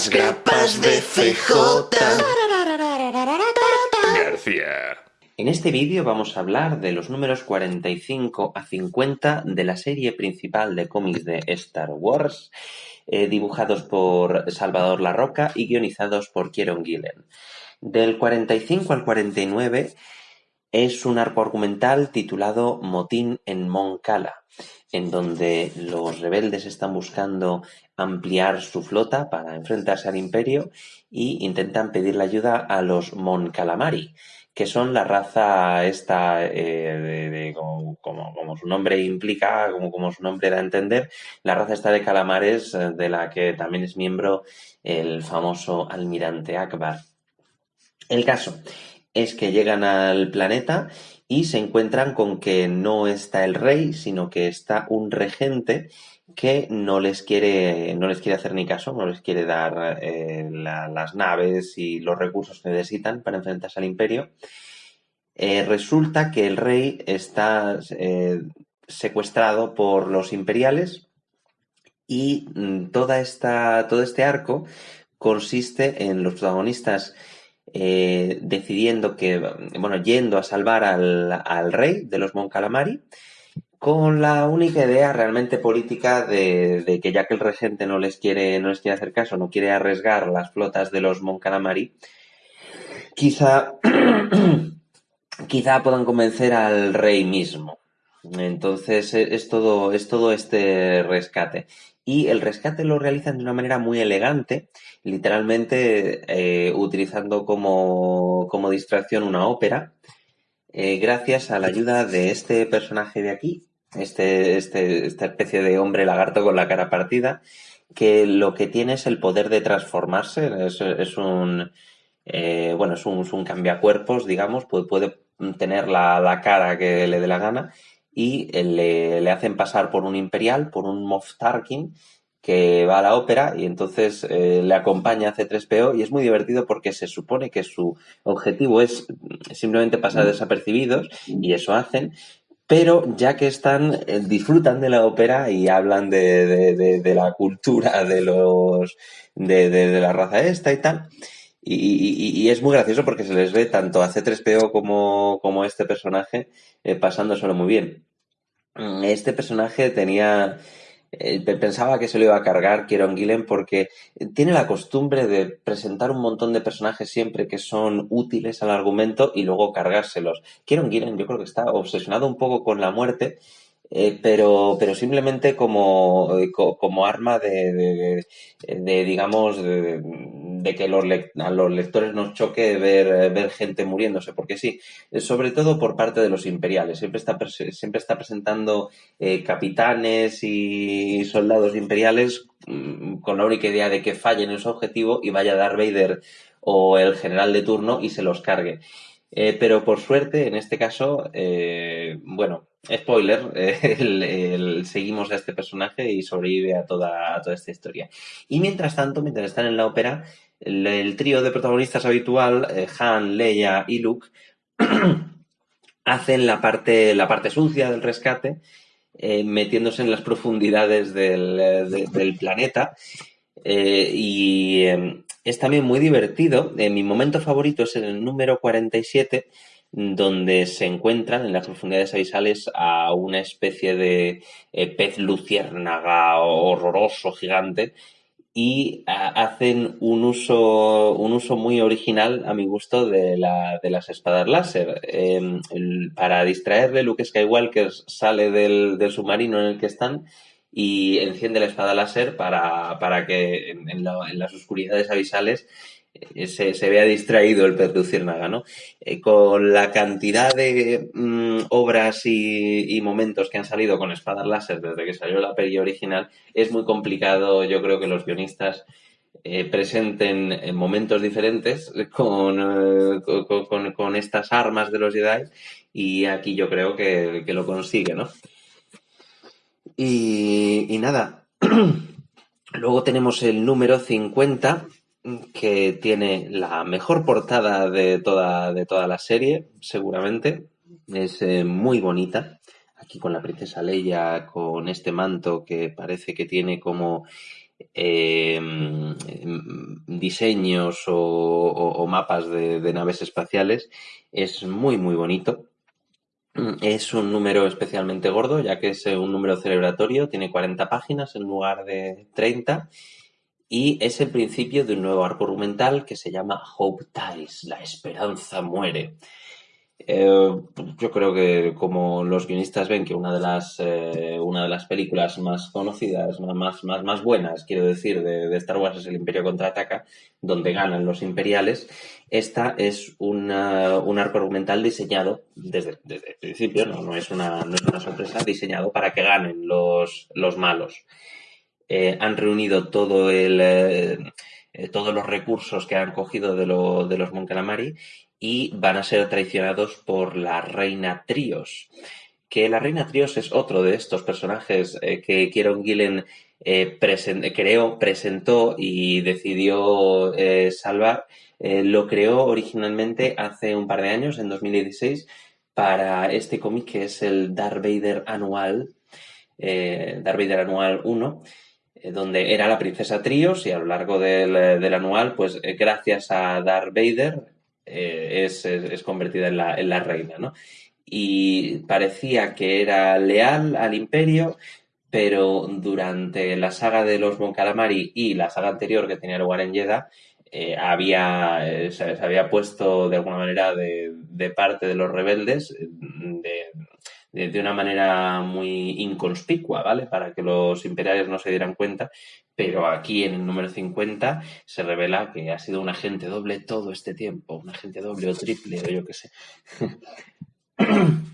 Las grapas de CJ. García. En este vídeo vamos a hablar de los números 45 a 50 de la serie principal de cómics de Star Wars, eh, dibujados por Salvador Larroca y guionizados por Kieron Gillen. Del 45 al 49 es un arco argumental titulado Motín en Mon Cala, en donde los rebeldes están buscando ampliar su flota para enfrentarse al imperio y intentan pedirle ayuda a los Mon Calamari, que son la raza esta, eh, como, como, su nombre implica, como, como su nombre da a entender, la raza esta de calamares eh, de la que también es miembro el famoso almirante Akbar. El caso es que llegan al planeta y se encuentran con que no está el rey, sino que está un regente que no les quiere, no les quiere hacer ni caso, no les quiere dar eh, las naves y los recursos que necesitan para enfrentarse al imperio. Eh, resulta que el rey está eh, secuestrado por los imperiales y mm, toda esta, todo este arco consiste en los protagonistas eh, decidiendo que, bueno, yendo a salvar al, rey de los Mon Calamari, con la única idea realmente política de, que ya que el regente no les quiere, no les quiere hacer caso, no quiere arriesgar las flotas de los Mon Calamari, quizá, quizá puedan convencer al rey mismo. Entonces es todo, es todo este rescate. Y el rescate lo realizan de una manera muy elegante, literalmente eh, utilizando como, distracción una ópera, eh, gracias a la ayuda de este personaje de aquí, este, este, esta especie de hombre lagarto con la cara partida, que lo que tiene es el poder de transformarse, es, un... Eh, bueno, es un, cambiacuerpos, digamos, puede, puede tener la, la, cara que le dé la gana y le, le, hacen pasar por un imperial, por un Moff Tarkin, que va a la ópera y entonces eh, le acompaña a C3PO y es muy divertido porque se supone que su objetivo es simplemente pasar desapercibidos y eso hacen, pero ya que están, eh, disfrutan de la ópera y hablan de, de, la cultura de los de, la raza esta y tal. Y, es muy gracioso porque se les ve tanto a C3PO como, como este personaje eh, pasándoselo muy bien. Mm, este personaje tenía eh, pensaba que se lo iba a cargar Kieron Gillen porque tiene la costumbre de presentar un montón de personajes siempre que son útiles al argumento y luego cargárselos. Kieron Gillen yo creo que está obsesionado un poco con la muerte eh, pero, pero simplemente como, eh, como arma de, de, digamos, de, que los a los lectores nos choque ver, ver gente muriéndose, porque sí, sobre todo por parte de los imperiales, siempre está, siempre está presentando eh, capitanes y soldados imperiales mm, con la única idea de que fallen en su objetivo y vaya Darth Vader o el general de turno y se los cargue. pero por suerte, en este caso, bueno, spoiler, seguimos a este personaje y sobrevive a toda, toda esta historia. Y mientras tanto, mientras están en la ópera, el, trío de protagonistas habitual, eh, Han, Leia y Luke, hacen la parte, la parte sucia del rescate, eh, metiéndose en las profundidades del, planeta. Eh, y es también muy divertido. mi momento favorito es el número 47, donde se encuentran en las profundidades abisales a una especie de pez luciérnaga horroroso, gigante, y hacen un uso, un uso muy original, a mi gusto, de, la, de las espadas láser. Em, para distraerle, Luke Skywalker sale del, del, submarino en el que están y enciende la espada láser para, para que en, en las oscuridades abisales eh, se, se, vea distraído el pez luciérnaga, ¿no? Eh, con la cantidad de mm, obras y, momentos que han salido con espadas láser desde que salió la peli original, es muy complicado, yo creo que los guionistas eh, presenten en momentos diferentes con, con, estas armas de los Jedi y aquí yo creo que, lo consigue, ¿no? Y, y nada, luego tenemos el número 50 que tiene la mejor portada de toda, de toda la serie, seguramente. Es eh, muy bonita. Aquí con la princesa Leia, con este manto que parece que tiene como em, diseños o, mapas de, naves espaciales. Es muy, muy bonito. Es un número especialmente gordo, ya que es un número celebratorio, tiene 40 páginas en lugar de 30 y es el principio de un nuevo arco argumental que se llama Hope Dies, la esperanza muere. Eh, yo creo que como los guionistas ven que una de las, eh, una de las películas más conocidas, más, más, más buenas, quiero decir, de, Star Wars es El Imperio Contraataca, donde ganan los imperiales, esta es un arco argumental diseñado desde, el principio, no, no, es una, no es una sorpresa, diseñado para que ganen los, los malos. Eh, han reunido todo el... todos los recursos que han cogido de, de los Mon Calamari y van a ser traicionados por la reina Trios. Que la reina Trios es otro de estos personajes eh, que Kieron Gillen eh, creó, presentó y decidió eh, salvar. lo creó originalmente hace un par de años, en 2016, para este cómic que es el Darth Vader Anual, Darth Vader Anual 1 donde era la princesa Trios y a lo largo del, del anual, pues gracias a Darth Vader, eh, es, convertida en la, en la reina, ¿no? Y parecía que era leal al imperio, pero durante la saga de los Mon Calamari y la saga anterior que tenía lugar en Jeddah, eh, había, eh, se, había puesto de alguna manera de, de parte de los rebeldes de, de, una manera muy inconspicua, ¿vale? Para que los imperiales no se dieran cuenta, pero aquí en el número 50 se revela que ha sido un agente doble todo este tiempo, un agente doble o triple o yo qué sé.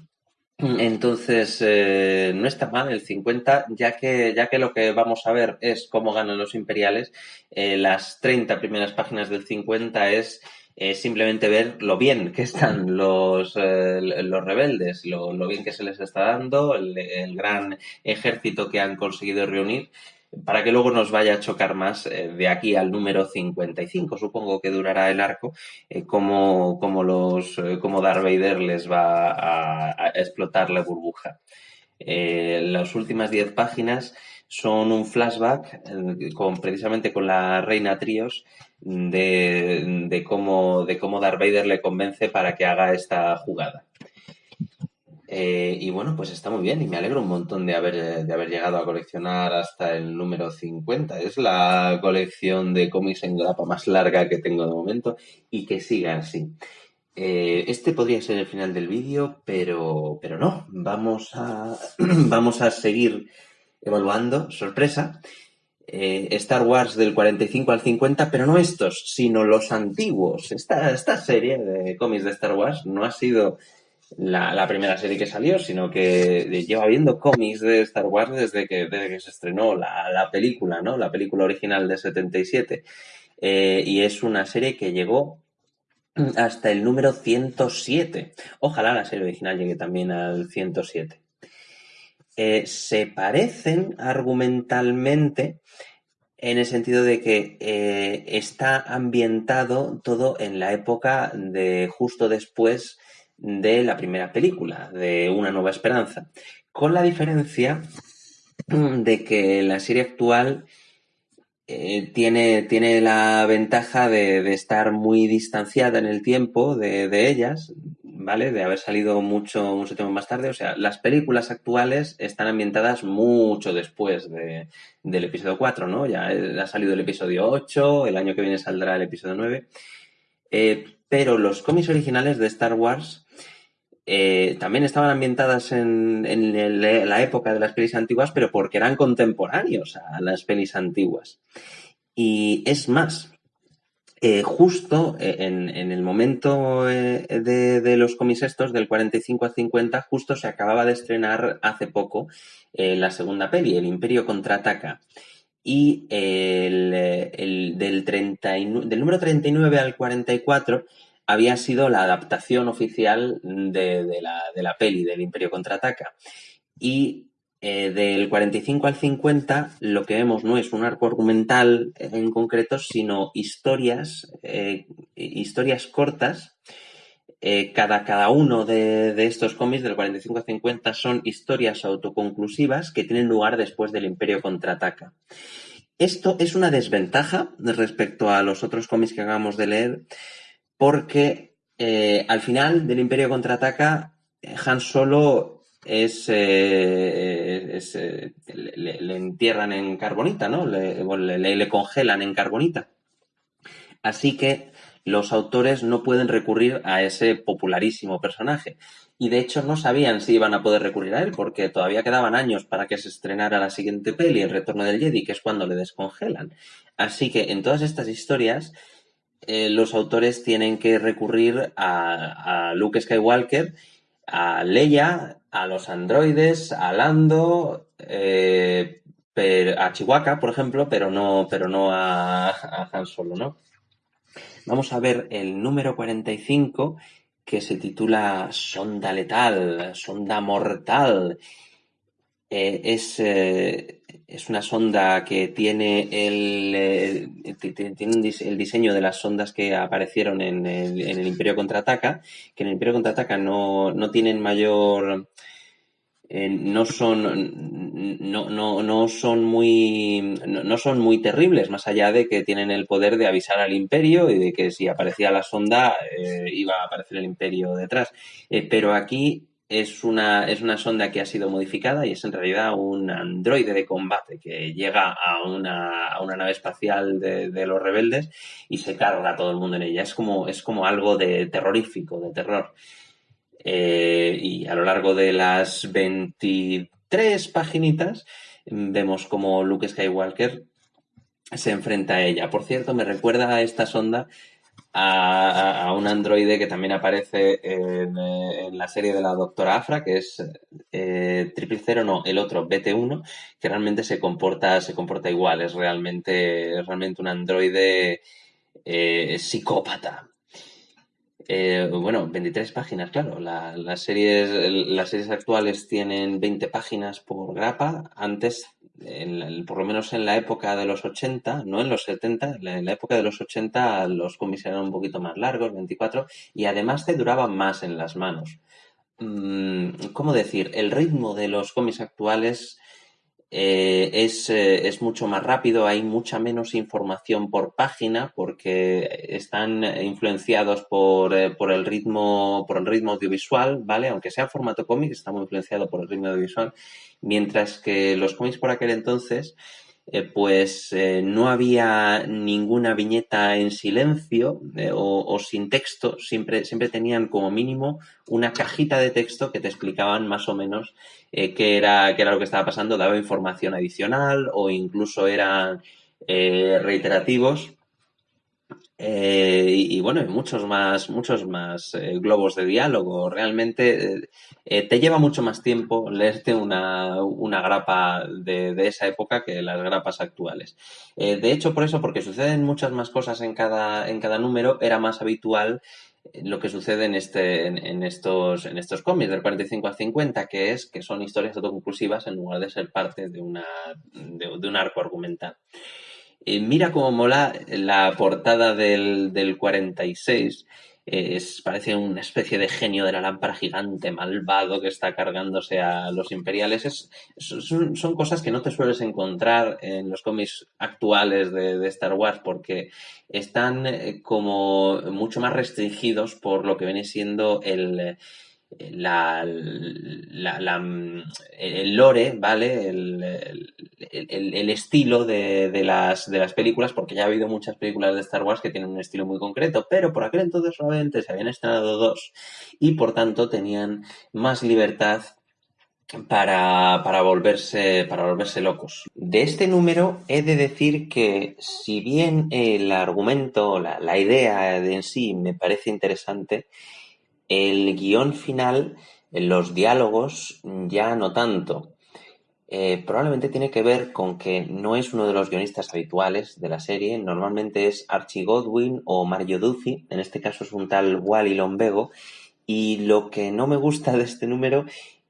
Entonces, eh, no está mal el 50, ya que, ya que lo que vamos a ver es cómo ganan los imperiales. Eh, las 30 primeras páginas del 50 es es simplemente ver lo bien que están los, eh, los rebeldes, lo, bien que se les está dando, el, gran ejército que han conseguido reunir, para que luego nos vaya a chocar más eh, de aquí al número 55, supongo que durará el arco, eh, como, como, los, como Darth Vader les va a, explotar la burbuja. las últimas 10 páginas son un flashback con, precisamente con la reina Trios de, de, cómo, de cómo Darth Vader le convence para que haga esta jugada. Eh, y bueno, pues está muy bien y me alegro un montón de haber, de haber llegado a coleccionar hasta el número 50. Es la colección de cómics en grapa más larga que tengo de momento y que siga así. Eh, este podría ser el final del vídeo, pero, pero no. Vamos a, vamos a seguir evaluando. Sorpresa. Eh, Star Wars del 45 al 50, pero no estos, sino los antiguos. Esta, esta serie de cómics de Star Wars no ha sido la, primera serie que salió, sino que lleva viendo cómics de Star Wars desde que, desde que se estrenó la, película, ¿no? La película original de 77. Eh, y es una serie que llegó hasta el número 107. Ojalá la serie original llegue también al 107. Se parecen argumentalmente en el sentido de que eh, está ambientado todo en la época de justo después de la primera película, de Una Nueva Esperanza, con la diferencia de que la serie actual eh, tiene, tiene, la ventaja de, estar muy distanciada en el tiempo de, de ellas, ¿vale? De haber salido mucho, mucho tiempo más tarde. O sea, las películas actuales están ambientadas mucho después de, del episodio 4, ¿no? Ya ha salido el episodio 8, el año que viene saldrá el episodio 9. Eh, pero los cómics originales de Star Wars eh, también estaban ambientadas en, en la época de las pelis antiguas, pero porque eran contemporáneos a las pelis antiguas. Y es más, eh, justo eh, en, el momento eh, de, los cómics estos, del 45 al 50, justo se acababa de estrenar hace poco la segunda peli, El Imperio contraataca. Y el, del, del número 39 al 44 había sido la adaptación oficial de, la, de la peli del Imperio contraataca. Y eh, del 45 al 50 lo que vemos no es un arco argumental en concreto, sino historias, eh, historias cortas. Eh, cada, cada uno de, de, estos cómics del 45 al 50 son historias autoconclusivas que tienen lugar después del Imperio contraataca. Esto es una desventaja respecto a los otros cómics que acabamos de leer, porque al final del Imperio contraataca, Han Solo es, eh, le, entierran en carbonita, ¿no? Le, congelan en carbonita. Así que los autores no pueden recurrir a ese popularísimo personaje. Y de hecho no sabían si iban a poder recurrir a él, porque todavía quedaban años para que se estrenara la siguiente peli, El Retorno del Jedi, que es cuando le descongelan. Así que en todas estas historias, eh, los autores tienen que recurrir a, Luke Skywalker, a Leia, a los androides, a Lando, eh, a Chihuahua, por ejemplo, pero no, pero no a, a Han Solo, ¿no? Vamos a ver el número 45 que se titula Sonda Letal, Sonda Mortal. Eh, es, eh, es, una sonda que tiene el, eh, tiene el diseño de las sondas que aparecieron en el, en el Imperio Contraataca, que en el Imperio Contraataca no, no tienen mayor eh, no son no, no, no son muy no, son muy terribles más allá de que tienen el poder de avisar al imperio y de que si aparecía la sonda eh, iba a aparecer el imperio detrás. Eh, pero aquí es una, es una sonda que ha sido modificada y es en realidad un androide de combate que llega a una, a una nave espacial de, los rebeldes y se carga a todo el mundo en ella. Es como, es como algo de terrorífico, de terror. Eh, y a lo largo de las 23 paginitas vemos como Luke Skywalker se enfrenta a ella. Por cierto, me recuerda a esta sonda a, un androide que también aparece en, eh, la serie de la Doctora Afra, que es eh, Triple Cero, no, el otro, BT1, que realmente se comporta, se comporta igual, es realmente, realmente un androide psicópata. Eh, bueno, 23 páginas, claro. las, series, las series actuales tienen 20 páginas por grapa. Antes, por lo menos en la época de los 80, no en los 70, en la época de los 80 los cómics eran un poquito más largos, 24, y además te duraban más en las manos. Mm, ¿Cómo decir? El ritmo de los cómics actuales eh, es, eh, es, mucho más rápido, hay mucha menos información por página porque están influenciados por, eh, por, el, ritmo, por el ritmo audiovisual, ¿vale? Aunque sea formato cómic, está muy influenciado por el ritmo audiovisual, mientras que los cómics por aquel entonces pues eh, no había ninguna viñeta en silencio eh, o, sin texto, siempre, siempre tenían como mínimo una cajita de texto que te explicaban más o menos qué, era, qué era lo que estaba pasando, daba información adicional o incluso eran reiterativos eh, y, bueno, muchos más, muchos más eh, globos de diálogo. Realmente eh, te lleva mucho más tiempo leerte una, una grapa de, de, esa época que las grapas actuales. de hecho, por eso, porque suceden muchas más cosas en cada, en cada número, era más habitual lo que sucede en, este, en, estos, en estos cómics del 45 al 50, que es que son historias autoconclusivas en lugar de ser parte de, una, de un arco argumental mira cómo mola la portada del, del 46. Es, parece una especie de genio de la lámpara gigante malvado que está cargándose a los imperiales. Es, son, son, cosas que no te sueles encontrar en los cómics actuales de, de Star Wars porque están eh, como mucho más restringidos por lo que viene siendo el, la, la, el lore, ¿vale? El, el, el estilo de, de, las, de las películas, porque ya ha habido muchas películas de Star Wars que tienen un estilo muy concreto, pero por aquel entonces solamente se habían estrenado dos y por tanto tenían más libertad para, para, volverse, para volverse locos. De este número he de decir que si bien el argumento, la, la idea en sí me parece interesante, el guion final, los diálogos, ya no tanto. Eh, probablemente tiene que ver con que no es uno de los guionistas habituales de la serie. Normalmente es Archie Godwin o Mario Duffy. En este caso es un tal Wally Lombego. Y lo que no me gusta de este número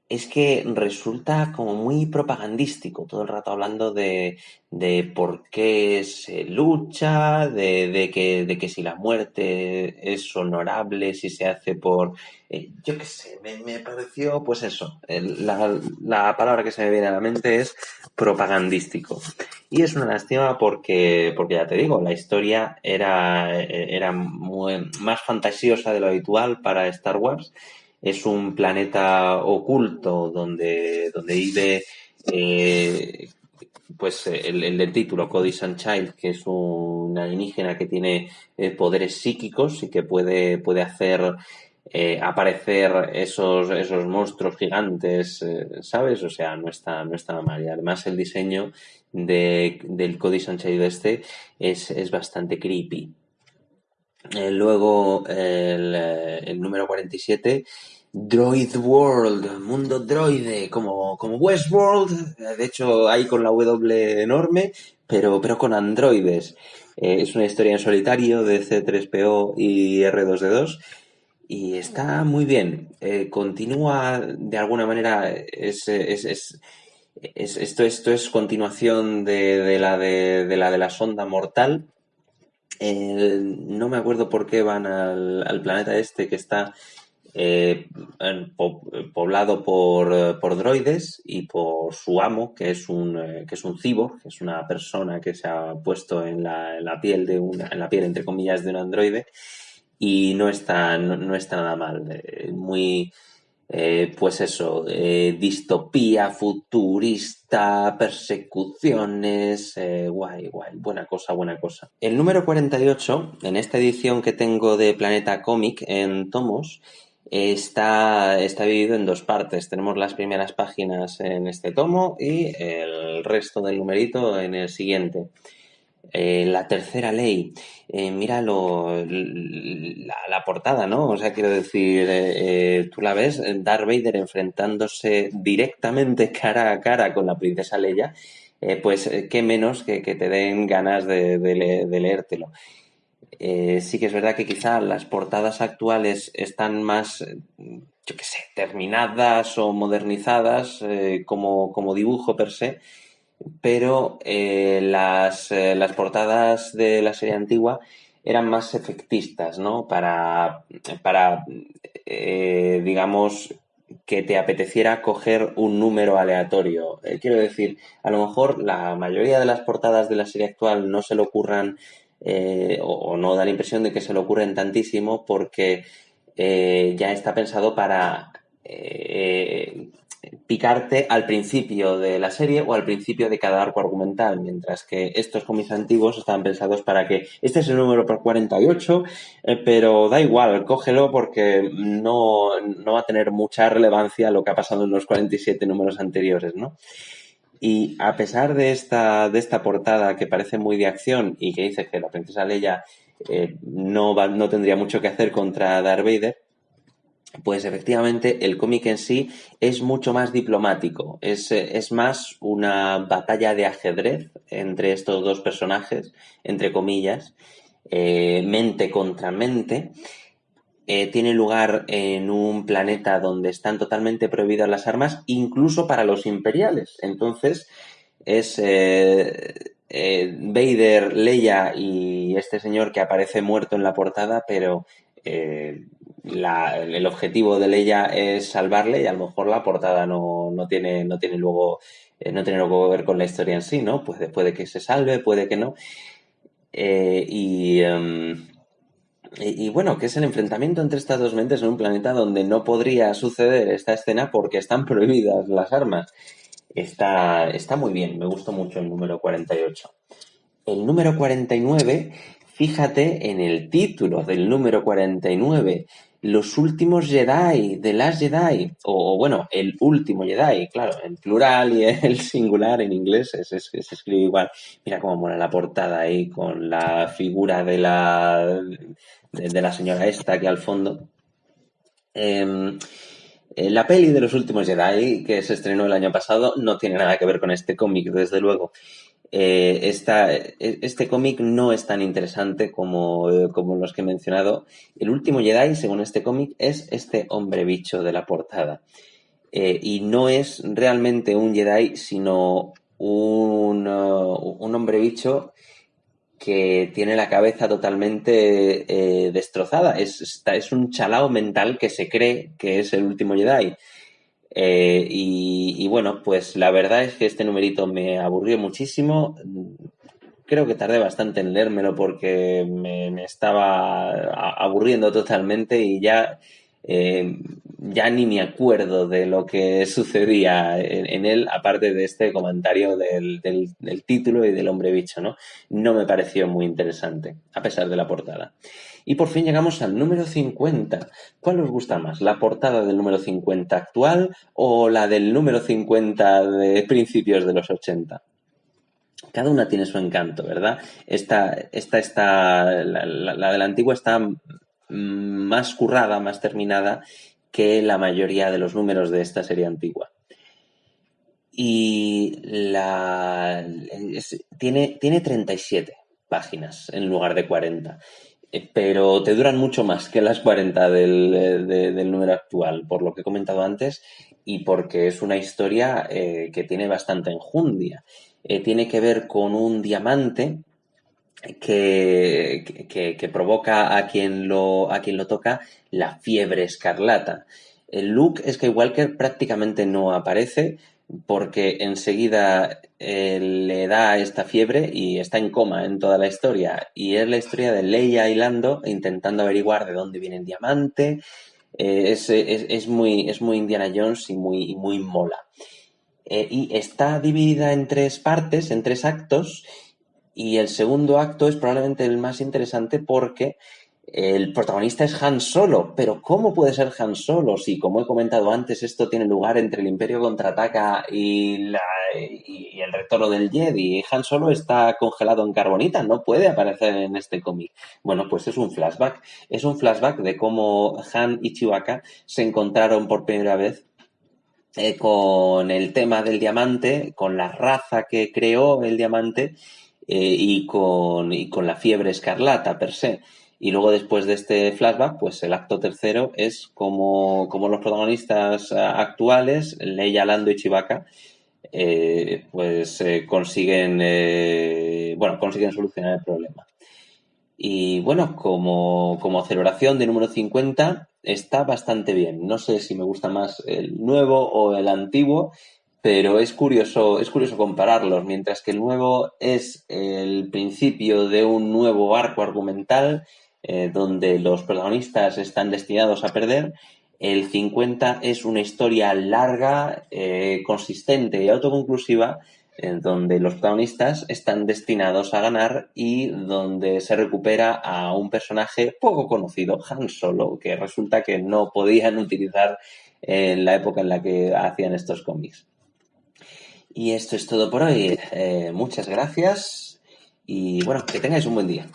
es que resulta como muy propagandístico, todo el rato hablando de, de por qué se lucha, de, de, que, de que si la muerte es honorable, si se hace por... Eh, yo qué sé, me, me, pareció, pues eso, la, la, palabra que se me viene a la mente es propagandístico. Y es una lástima porque, porque ya te digo, la historia era, era más fantasiosa de lo habitual para Star Wars es un planeta oculto donde, donde vive eh, pues el, el, del título, Cody Sunchild, que es un alienígena que tiene eh, poderes psíquicos y que puede, puede hacer eh, aparecer esos, esos monstruos gigantes, ¿sabes? O sea, no está, no está mal. Y además el diseño de, del Cody Sunchild este es, es bastante creepy. Eh, luego el, eh, el, número 47, Droid World, mundo droide, como, como Westworld, de hecho hay con la W enorme, pero, pero con androides. Eh, es una historia en solitario de C3PO y R2D2 y está muy bien. Eh, continúa de alguna manera, es, es, es, esto, esto es continuación de, de, la, de, de la de la sonda mortal no me acuerdo por qué van al, al planeta este que está eh, poblado por, por, droides y por su amo, que es un, eh, que es un que es una persona que se ha puesto en la, en la piel de una, en la piel, entre comillas, de un androide, y no está, no, no está nada mal. Eh, muy, eh, pues eso, eh, distopía futurista, persecuciones, eh, guay, guay, buena cosa, buena cosa. El número 48, en esta edición que tengo de Planeta Comic en tomos, está, está dividido en dos partes. Tenemos las primeras páginas en este tomo y el resto del numerito en el siguiente. Eh, la tercera ley, eh, mira lo, la, la, portada, ¿no? O sea, quiero decir, eh, eh, tú la ves, Darth Vader enfrentándose directamente cara a cara con la princesa Leia, pues qué menos que, que, te den ganas de, de leértelo. sí que es verdad que quizá las portadas actuales están más, yo qué sé, terminadas o modernizadas como, como dibujo per se, pero eh, las, eh, las, portadas de la serie antigua eran más efectistas, ¿no? Para, para eh, digamos, que te apeteciera coger un número aleatorio. Eh, quiero decir, a lo mejor la mayoría de las portadas de la serie actual no se le ocurran eh, o, o, no da la impresión de que se le ocurren tantísimo porque eh, ya está pensado para picarte al principio de la serie o al principio de cada arco argumental, mientras que estos cómics antiguos estaban pensados para que este es el número por 48, eh, pero da igual, cógelo porque no, no va a tener mucha relevancia lo que ha pasado en los 47 números anteriores, ¿no? Y a pesar de esta, de esta portada que parece muy de acción y que dice que la princesa Leia eh, no, no tendría mucho que hacer contra Darth Vader, pues efectivamente el cómic en sí es mucho más diplomático, es, es, más una batalla de ajedrez entre estos dos personajes, entre comillas, eh, mente contra mente. Eh, tiene lugar en un planeta donde están totalmente prohibidas las armas, incluso para los imperiales. Entonces, es eh, eh Vader, Leia y este señor que aparece muerto en la portada, pero eh, el objetivo de ella es salvarle y a lo mejor la portada no, no tiene, no tiene luego, eh, no tiene luego que ver con la historia en sí, ¿no? Pues puede que se salve, puede que no. Eh, y, um, y, y, bueno, que es el enfrentamiento entre estas dos mentes en un planeta donde no podría suceder esta escena porque están prohibidas las armas. Está, está muy bien, me gustó mucho el número 48. El número 49 Fíjate en el título del número 49, Los últimos Jedi, de las Jedi, o, bueno, el último Jedi, claro, en plural y el singular en inglés es, es, se escribe igual. Mira cómo mola la portada ahí con la figura de la, de, la señora esta aquí al fondo. Eh, la peli de los últimos Jedi, que se estrenó el año pasado, no tiene nada que ver con este cómic, desde luego eh, esta, este cómic no es tan interesante como, eh, como los que he mencionado. El último Jedi, según este cómic, es este hombre bicho de la portada. eh, y no es realmente un Jedi, sino un, uh, un hombre bicho que tiene la cabeza totalmente destrozada. Es, es un chalao mental que se cree que es el último Jedi. Eh, y, bueno, pues la verdad es que este numerito me aburrió muchísimo. Creo que tardé bastante en leérmelo porque me estaba aburriendo totalmente y ya eh, ya ni me acuerdo de lo que sucedía en, él, aparte de este comentario del, título y del hombre bicho, ¿no? No me pareció muy interesante, a pesar de la portada. Y por fin llegamos al número 50. ¿Cuál os gusta más? ¿La portada del número 50 actual o la del número 50 de principios de los 80? Cada una tiene su encanto, ¿verdad? Esta, esta, esta la de la antigua está más currada, más terminada que la mayoría de los números de esta serie antigua. Y la, tiene, tiene 37 páginas en lugar de 40, eh, pero te duran mucho más que las 40 del, número actual, por lo que he comentado antes, y porque es una historia eh, que tiene bastante enjundia. Eh, tiene que ver con un diamante que, provoca a quien, lo, a quien lo toca la fiebre escarlata. El Luke Skywalker prácticamente no aparece porque enseguida eh, le da esta fiebre y está en coma en toda la historia. Y es la historia de Leia y Lando intentando averiguar de dónde viene el diamante. Eh, es, muy, es muy Indiana Jones y muy, muy mola. Eh, y está dividida en tres partes, en tres actos, y el segundo acto es probablemente el más interesante porque el protagonista es Han Solo, pero ¿cómo puede ser Han Solo si, como he comentado antes, esto tiene lugar entre el Imperio contraataca y, y el retorno del Jedi? Han Solo está congelado en carbonita, no puede aparecer en este cómic. Bueno, pues es un flashback. Es un flashback de cómo Han y Chewbacca se encontraron por primera vez eh, con el tema del diamante, con la raza que creó el diamante eh, y, con, y con la fiebre escarlata per se. Y luego después de este flashback, pues el acto tercero es como, como los protagonistas eh, actuales, Leia, Lando y Chewbacca, eh, pues consiguen, bueno, consiguen solucionar el problema. Y bueno, como, como celebración de número 50 está bastante bien. No sé si me gusta más el nuevo o el antiguo, pero es curioso, es curioso compararlos. Mientras que el nuevo es el principio de un nuevo arco argumental eh, donde los protagonistas están destinados a perder, el 50 es una historia larga, eh, consistente y autoconclusiva, en donde los protagonistas están destinados a ganar y donde se recupera a un personaje poco conocido, Han Solo, que resulta que no podían utilizar en la época en la que hacían estos cómics. Y esto es todo por hoy. Eh, muchas gracias y bueno, que tengáis un buen día.